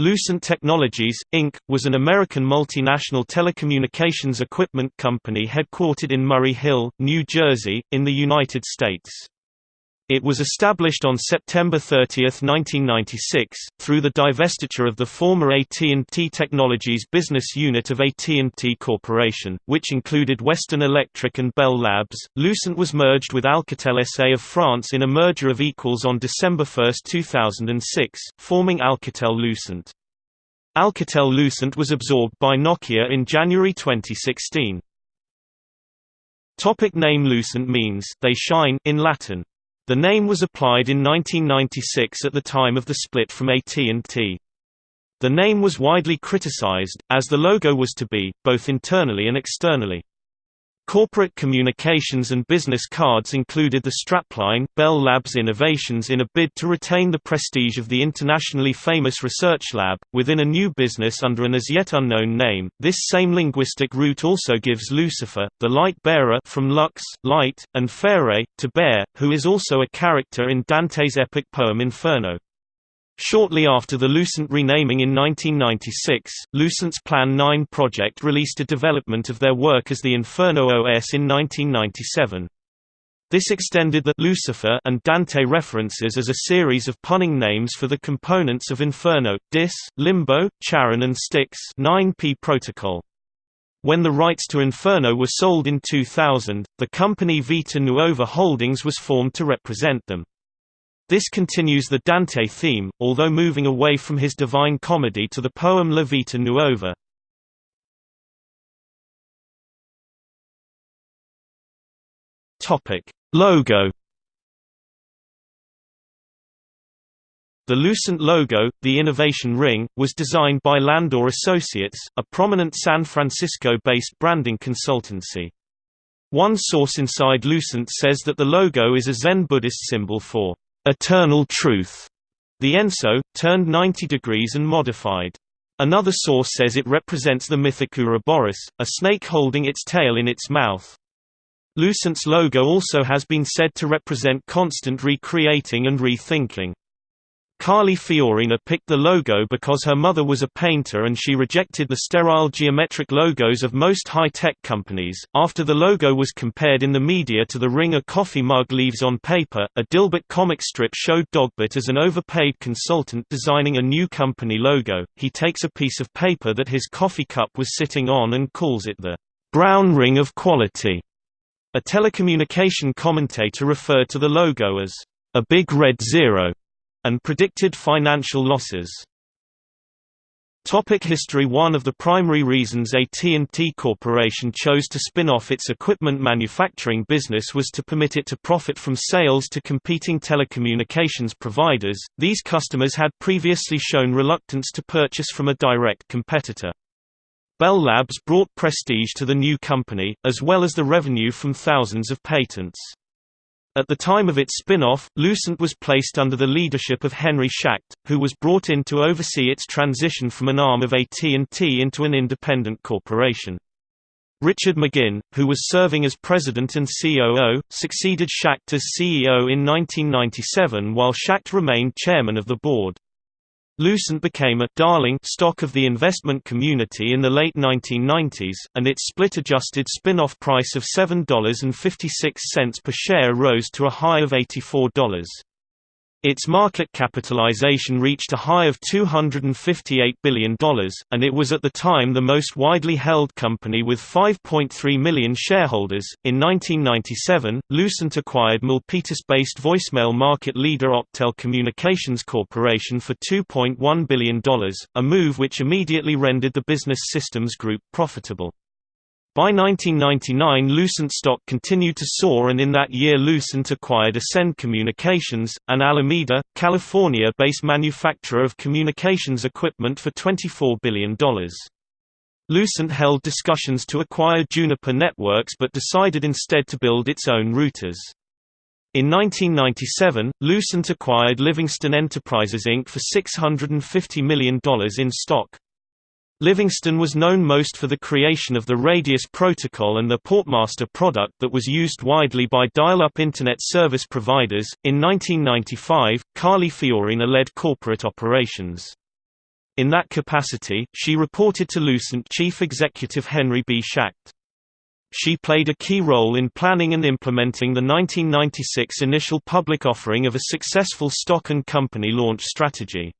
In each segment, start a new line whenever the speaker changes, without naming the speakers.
Lucent Technologies, Inc., was an American multinational telecommunications equipment company headquartered in Murray Hill, New Jersey, in the United States. It was established on September 30, 1996, through the divestiture of the former AT&T Technologies business unit of AT&T Corporation, which included Western Electric and Bell Labs. Lucent was merged with Alcatel SA of France in a merger of equals on December 1, 2006, forming Alcatel-Lucent. Alcatel-Lucent was absorbed by Nokia in January 2016. Topic name Lucent means they shine in Latin. The name was applied in 1996 at the time of the split from AT&T. The name was widely criticized, as the logo was to be, both internally and externally. Corporate communications and business cards included the strapline, Bell Labs Innovations in a bid to retain the prestige of the internationally famous research lab, within a new business under an as yet unknown name. This same linguistic root also gives Lucifer, the light bearer from lux, light, and fere, to bear, who is also a character in Dante's epic poem Inferno. Shortly after the Lucent renaming in 1996, Lucent's Plan 9 project released a development of their work as the Inferno OS in 1997. This extended the Lucifer and Dante references as a series of punning names for the components of Inferno, DIS, Limbo, Charon and Styx 9P protocol. When the rights to Inferno were sold in 2000, the company Vita Nuova Holdings was formed to represent them. This continues the Dante theme, although moving away from his Divine Comedy to the poem La Vita Nuova. Topic: Logo. The Lucent logo, the Innovation Ring, was designed by Landor Associates, a prominent San Francisco-based branding consultancy. One source inside Lucent says that the logo is a Zen Buddhist symbol for eternal truth, the Enso, turned 90 degrees and modified. Another source says it represents the mythic Ouroboros, a snake holding its tail in its mouth. Lucent's logo also has been said to represent constant recreating and rethinking. Carly Fiorina picked the logo because her mother was a painter and she rejected the sterile geometric logos of most high-tech companies. After the logo was compared in the media to the ring a coffee mug leaves on paper, a Dilbert comic strip showed Dogbert as an overpaid consultant designing a new company logo. He takes a piece of paper that his coffee cup was sitting on and calls it the brown ring of quality. A telecommunication commentator referred to the logo as a big red zero and predicted financial losses. Topic history One of the primary reasons AT&T Corporation chose to spin off its equipment manufacturing business was to permit it to profit from sales to competing telecommunications providers. These customers had previously shown reluctance to purchase from a direct competitor. Bell Labs brought prestige to the new company, as well as the revenue from thousands of patents. At the time of its spin-off, Lucent was placed under the leadership of Henry Schacht, who was brought in to oversee its transition from an arm of AT&T into an independent corporation. Richard McGinn, who was serving as president and COO, succeeded Schacht as CEO in 1997 while Schacht remained chairman of the board. Lucent became a «darling» stock of the investment community in the late 1990s, and its split-adjusted spin-off price of $7.56 per share rose to a high of $84. Its market capitalization reached a high of $258 billion, and it was at the time the most widely held company with 5.3 million shareholders. In 1997, Lucent acquired Milpitas-based voicemail market leader Octel Communications Corporation for $2.1 billion, a move which immediately rendered the business systems group profitable. By 1999 Lucent stock continued to soar and in that year Lucent acquired Ascend Communications, an Alameda, California-based manufacturer of communications equipment for $24 billion. Lucent held discussions to acquire Juniper Networks but decided instead to build its own routers. In 1997, Lucent acquired Livingston Enterprises Inc. for $650 million in stock. Livingston was known most for the creation of the Radius protocol and the Portmaster product that was used widely by dial-up Internet service providers. In 1995, Carly Fiorina led corporate operations. In that capacity, she reported to Lucent chief executive Henry B. Schacht. She played a key role in planning and implementing the 1996 initial public offering of a successful stock and company launch strategy.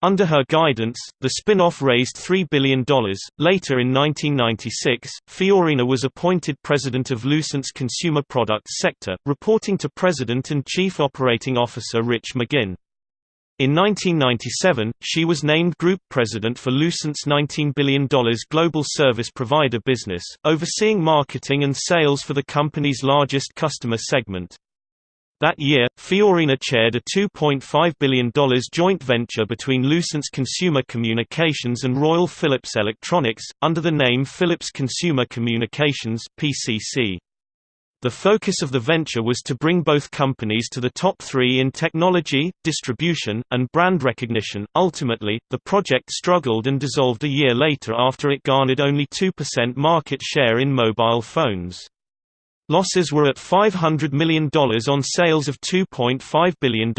Under her guidance, the spin-off raised $3 billion. Later in 1996, Fiorina was appointed president of Lucent's consumer products sector, reporting to President and Chief Operating Officer Rich McGinn. In 1997, she was named Group President for Lucent's $19 billion global service provider business, overseeing marketing and sales for the company's largest customer segment. That year, Fiorina chaired a $2.5 billion joint venture between Lucent's Consumer Communications and Royal Philips Electronics, under the name Philips Consumer Communications PCC. The focus of the venture was to bring both companies to the top three in technology, distribution, and brand recognition. Ultimately, the project struggled and dissolved a year later after it garnered only 2% market share in mobile phones. Losses were at $500 million on sales of $2.5 billion.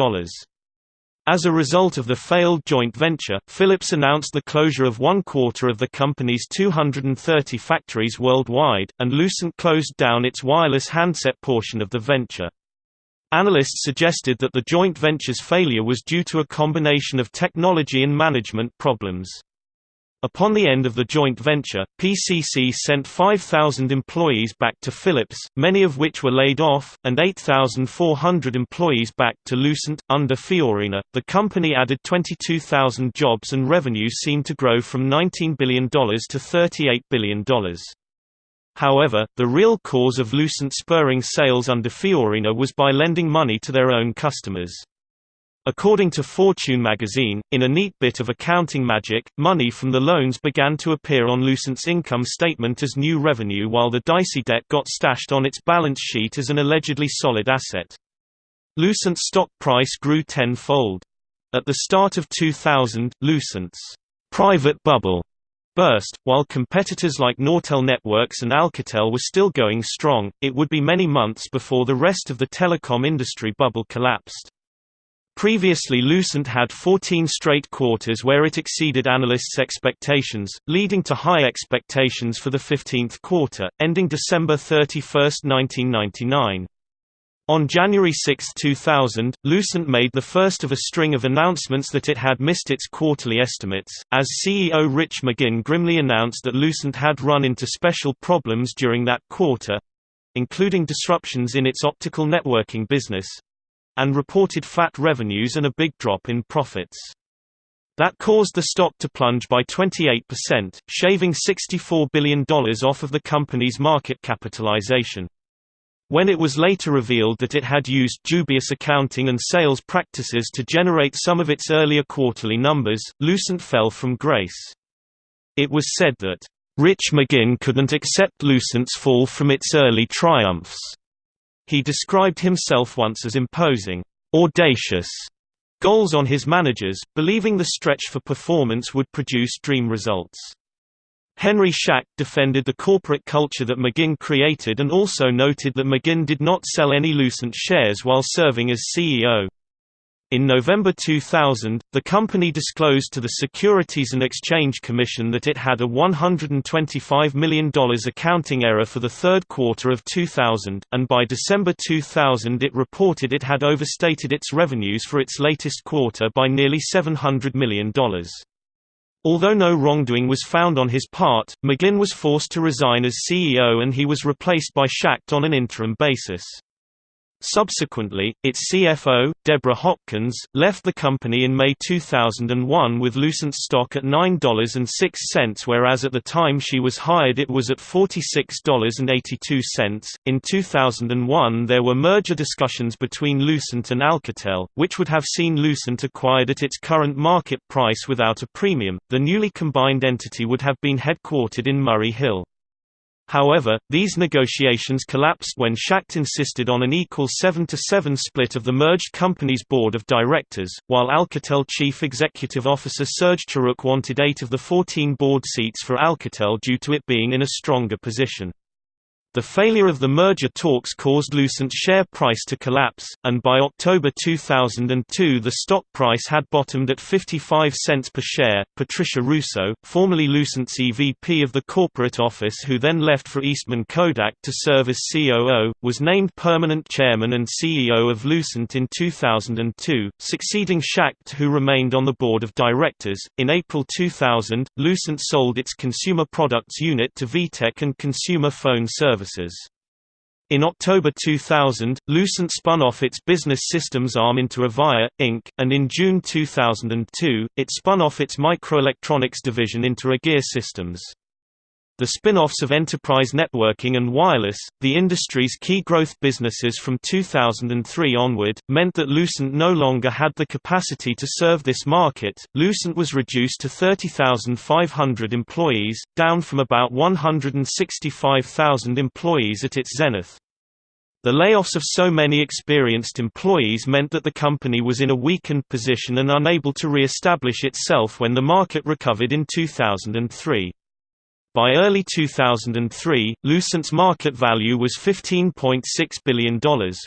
As a result of the failed joint venture, Philips announced the closure of one quarter of the company's 230 factories worldwide, and Lucent closed down its wireless handset portion of the venture. Analysts suggested that the joint venture's failure was due to a combination of technology and management problems. Upon the end of the joint venture, PCC sent 5,000 employees back to Philips, many of which were laid off, and 8,400 employees back to Lucent. Under Fiorina, the company added 22,000 jobs and revenue seemed to grow from $19 billion to $38 billion. However, the real cause of Lucent spurring sales under Fiorina was by lending money to their own customers. According to Fortune magazine, in a neat bit of accounting magic, money from the loans began to appear on Lucent's income statement as new revenue while the dicey debt got stashed on its balance sheet as an allegedly solid asset. Lucent's stock price grew tenfold. At the start of 2000, Lucent's private bubble burst. While competitors like Nortel Networks and Alcatel were still going strong, it would be many months before the rest of the telecom industry bubble collapsed. Previously Lucent had 14 straight quarters where it exceeded analysts' expectations, leading to high expectations for the 15th quarter, ending December 31, 1999. On January 6, 2000, Lucent made the first of a string of announcements that it had missed its quarterly estimates, as CEO Rich McGinn grimly announced that Lucent had run into special problems during that quarter—including disruptions in its optical networking business, and reported flat revenues and a big drop in profits. That caused the stock to plunge by 28%, shaving $64 billion off of the company's market capitalization. When it was later revealed that it had used dubious accounting and sales practices to generate some of its earlier quarterly numbers, Lucent fell from grace. It was said that, "...Rich McGinn couldn't accept Lucent's fall from its early triumphs." He described himself once as imposing, audacious goals on his managers, believing the stretch for performance would produce dream results. Henry Schacht defended the corporate culture that McGinn created and also noted that McGinn did not sell any Lucent shares while serving as CEO. In November 2000, the company disclosed to the Securities and Exchange Commission that it had a $125 million accounting error for the third quarter of 2000, and by December 2000 it reported it had overstated its revenues for its latest quarter by nearly $700 million. Although no wrongdoing was found on his part, McGinn was forced to resign as CEO and he was replaced by Schacht on an interim basis. Subsequently, its CFO, Deborah Hopkins, left the company in May 2001 with Lucent stock at $9.06 whereas at the time she was hired it was at $46.82. In 2001 there were merger discussions between Lucent and Alcatel, which would have seen Lucent acquired at its current market price without a premium. The newly combined entity would have been headquartered in Murray Hill. However, these negotiations collapsed when Schacht insisted on an equal 7-to-7 split of the merged company's board of directors, while Alcatel chief executive officer Serge Tchuruk wanted eight of the 14 board seats for Alcatel due to it being in a stronger position. The failure of the merger talks caused Lucent's share price to collapse, and by October 2002 the stock price had bottomed at 55 cents per share. Patricia Russo, formerly Lucent's EVP of the corporate office who then left for Eastman Kodak to serve as COO, was named permanent chairman and CEO of Lucent in 2002, succeeding Schacht who remained on the board of directors. In April 2000, Lucent sold its consumer products unit to VTech and Consumer Phone Services services. In October 2000, Lucent spun off its business systems arm into Avaya, Inc., and in June 2002, it spun off its microelectronics division into Agere Systems. The spin-offs of enterprise networking and wireless, the industry's key growth businesses from 2003 onward, meant that Lucent no longer had the capacity to serve this market. Lucent was reduced to 30,500 employees, down from about 165,000 employees at its zenith. The layoffs of so many experienced employees meant that the company was in a weakened position and unable to re-establish itself when the market recovered in 2003. By early 2003, Lucent's market value was $15.6 billion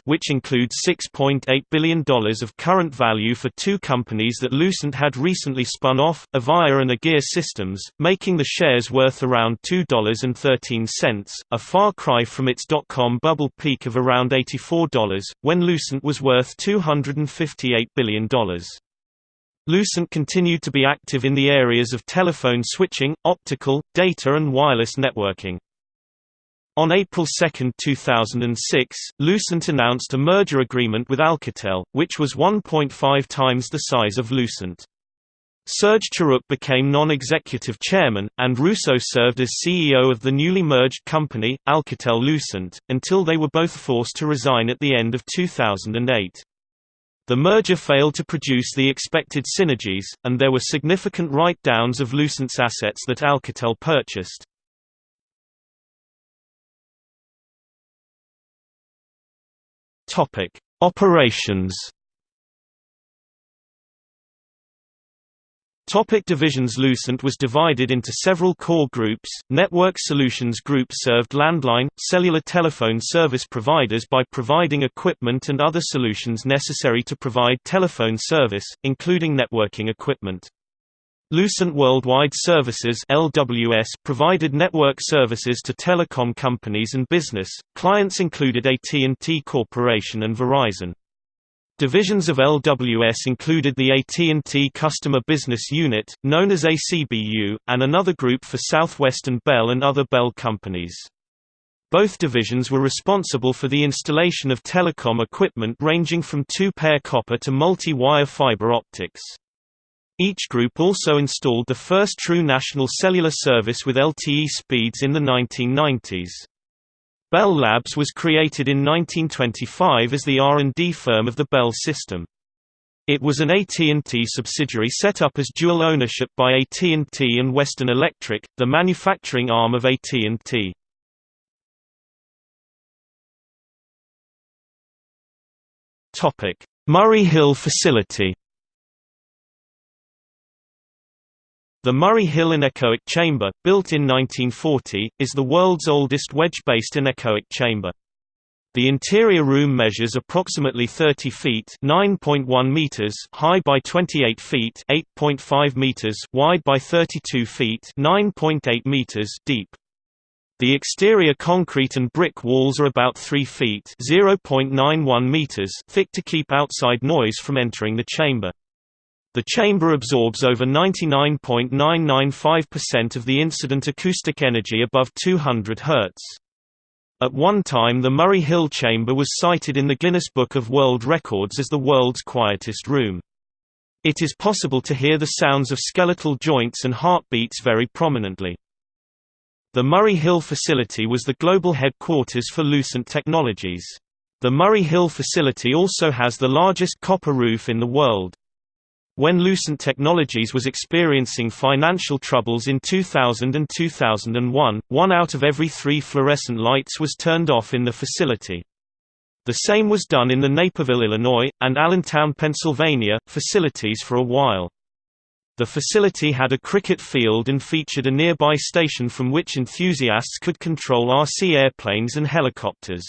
which includes $6.8 billion of current value for two companies that Lucent had recently spun off, Avaya and Agere Systems, making the shares worth around $2.13, a far cry from its dot-com bubble peak of around $84, when Lucent was worth $258 billion. Lucent continued to be active in the areas of telephone switching, optical, data and wireless networking. On April 2, 2006, Lucent announced a merger agreement with Alcatel, which was 1.5 times the size of Lucent. Serge Tchuruk became non-executive chairman, and Russo served as CEO of the newly merged company, Alcatel-Lucent, until they were both forced to resign at the end of 2008. The merger failed to produce the expected synergies, and there were significant write-downs of Lucent's assets that Alcatel purchased. Operations Topic divisions Lucent was divided into several core groups. Network Solutions Group served landline, cellular telephone service providers by providing equipment and other solutions necessary to provide telephone service, including networking equipment. Lucent Worldwide Services (LWS) provided network services to telecom companies and business. Clients included AT&T Corporation and Verizon. Divisions of LWS included the AT&T Customer Business Unit, known as ACBU, and another group for Southwestern Bell and other Bell companies. Both divisions were responsible for the installation of telecom equipment ranging from two-pair copper to multi-wire fiber optics. Each group also installed the first true national cellular service with LTE speeds in the 1990s. Bell Labs was created in 1925 as the R&D firm of the Bell system. It was an AT&T subsidiary set up as dual ownership by AT&T and Western Electric, the manufacturing arm of AT&T. Murray Hill facility The Murray Hill anechoic chamber, built in 1940, is the world's oldest wedge-based anechoic chamber. The interior room measures approximately 30 feet (9.1 meters) high by 28 feet (8.5 meters) wide by 32 feet (9.8 meters) deep. The exterior concrete and brick walls are about 3 feet (0.91 meters) thick to keep outside noise from entering the chamber. The chamber absorbs over 99.995% of the incident acoustic energy above 200 Hz. At one time the Murray Hill chamber was cited in the Guinness Book of World Records as the world's quietest room. It is possible to hear the sounds of skeletal joints and heartbeats very prominently. The Murray Hill facility was the global headquarters for Lucent Technologies. The Murray Hill facility also has the largest copper roof in the world. When Lucent Technologies was experiencing financial troubles in 2000 and 2001, one out of every three fluorescent lights was turned off in the facility. The same was done in the Naperville, Illinois, and Allentown, Pennsylvania, facilities for a while. The facility had a cricket field and featured a nearby station from which enthusiasts could control RC airplanes and helicopters.